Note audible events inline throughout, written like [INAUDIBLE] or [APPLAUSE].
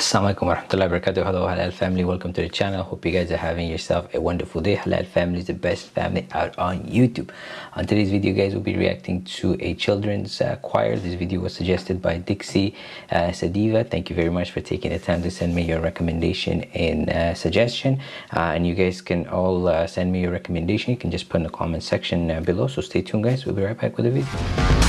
Assalamualaikum warahmatullahi wabarakatuh. Hello Halal family, welcome to the channel. Hope you guys are having yourself a wonderful day. Halal family is the best family out on YouTube. On today's video guys, we'll be reacting to a children's uh, choir. This video was suggested by Dixie uh, Sadiva. Thank you very much for taking the time to send me your recommendation and uh, suggestion. Uh, and you guys can all uh, send me your recommendation. You can just put in the comment section uh, below. So stay tuned guys. We'll be right back with the video.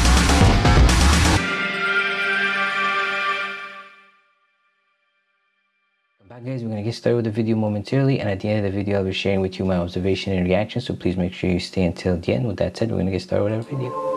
Guys we're gonna get started with the video momentarily and at the end of the video i'll be sharing with you my observation and reaction so please make sure you stay until the end. With that said we're gonna get started with our video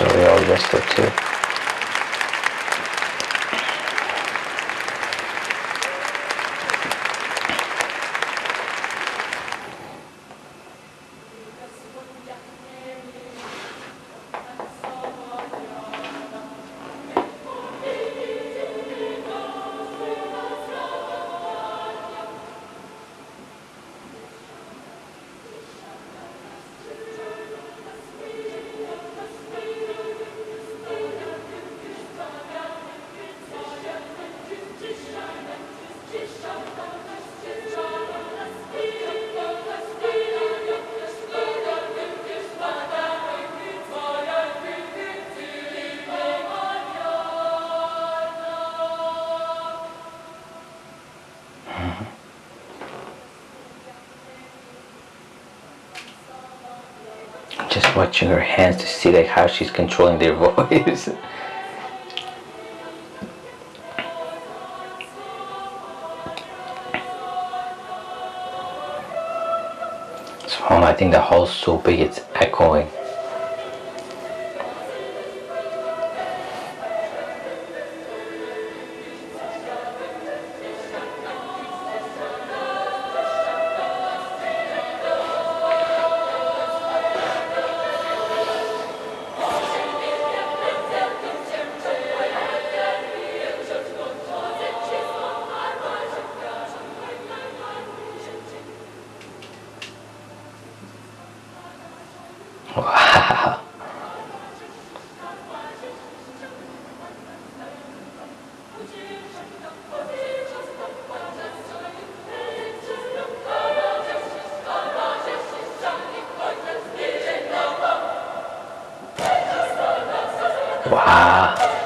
We all dressed up too. Just watching her hands to see like how she's controlling their [LAUGHS] voice. So I think the hall's so big it's echoing. Wow.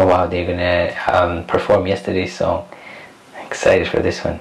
Oh wow, they're gonna um, perform yesterday's song. Excited for this one.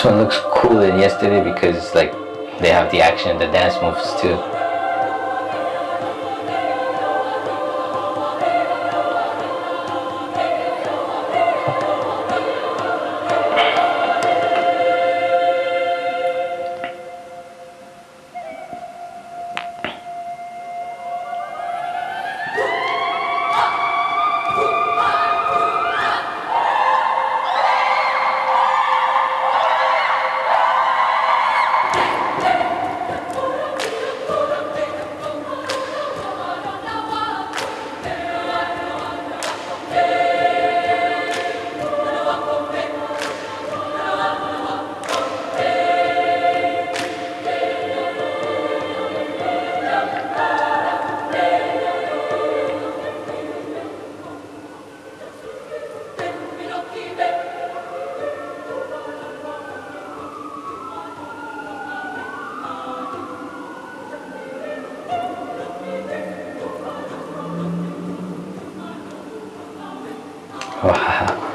This one looks cooler than yesterday because like they have the action and the dance moves too. Wow.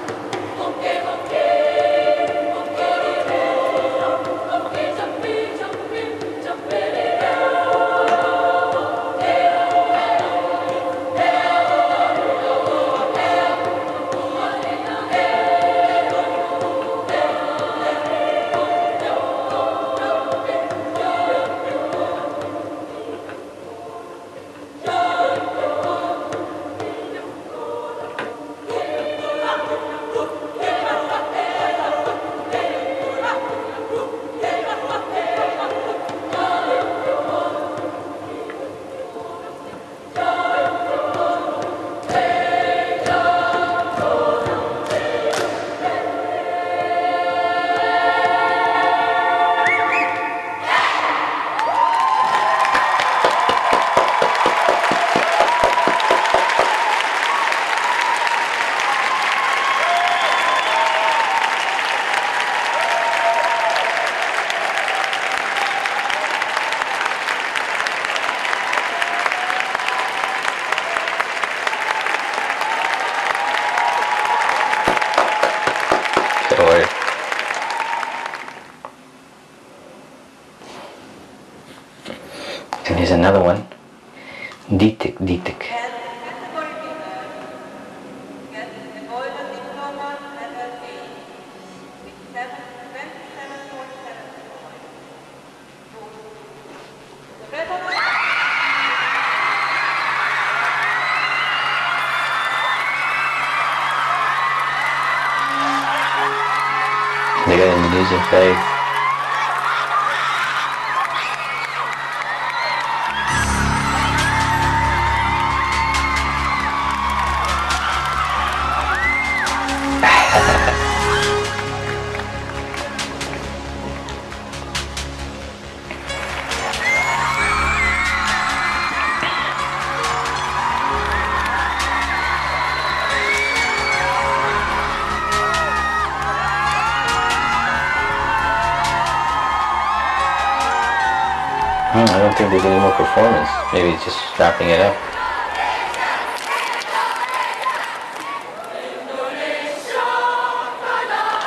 Hmm, I don't think there's any more performance. Maybe it's just wrapping it up.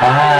Ah,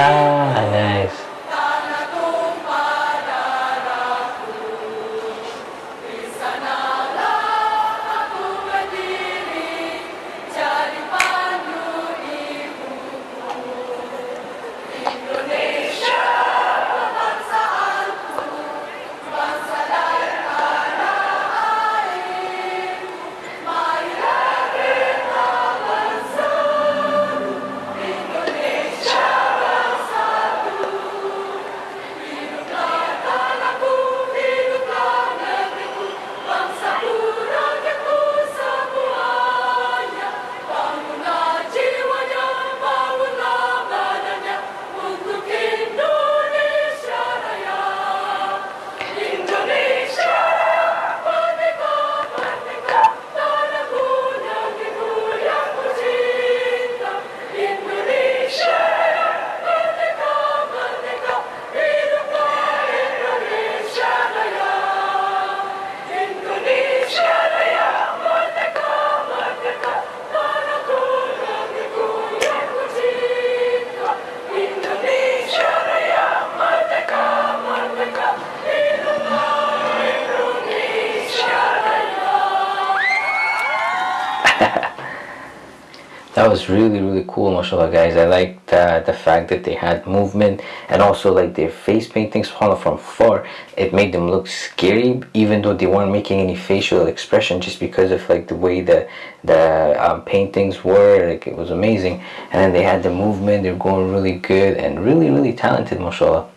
really really cool mashallah guys. I liked uh, the fact that they had movement and also like their face paintings from far. It made them look scary even though they weren't making any facial expression just because of like the way the the um, paintings were. Like it was amazing. And then they had the movement. They're going really good and really really talented mashallah.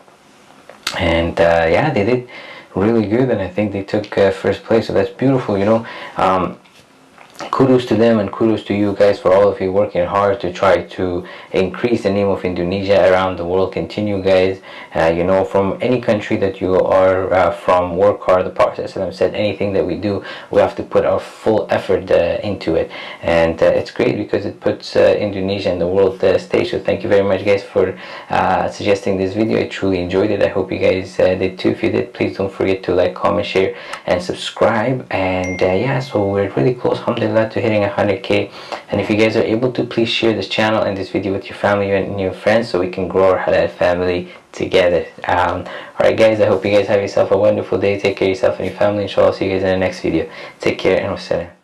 And uh, yeah they did really good and I think they took uh, first place. So that's beautiful you know. Um, kudos to them and kudos to you guys for all of you working hard to try to increase the name of Indonesia around the world. Continue guys. Uh, you know from any country that you are uh, from work hard the Prophet said anything that we do we have to put our full effort uh, into it. And uh, it's great because it puts uh, Indonesia in the world uh, stage. So thank you very much guys for suggesting this video. I truly enjoyed it. I hope you guys did too. If you did please don't forget to like comment share and subscribe. And yeah so we're really close alhamdulillah to hitting 100k and if you guys are able to please share this channel and this video with your family and your friends so we can grow our halal family together. Um, alright guys i hope you guys have yourself a wonderful day. Take care of yourself and your family. Inshallah see you guys in the next video. Take care and wassalam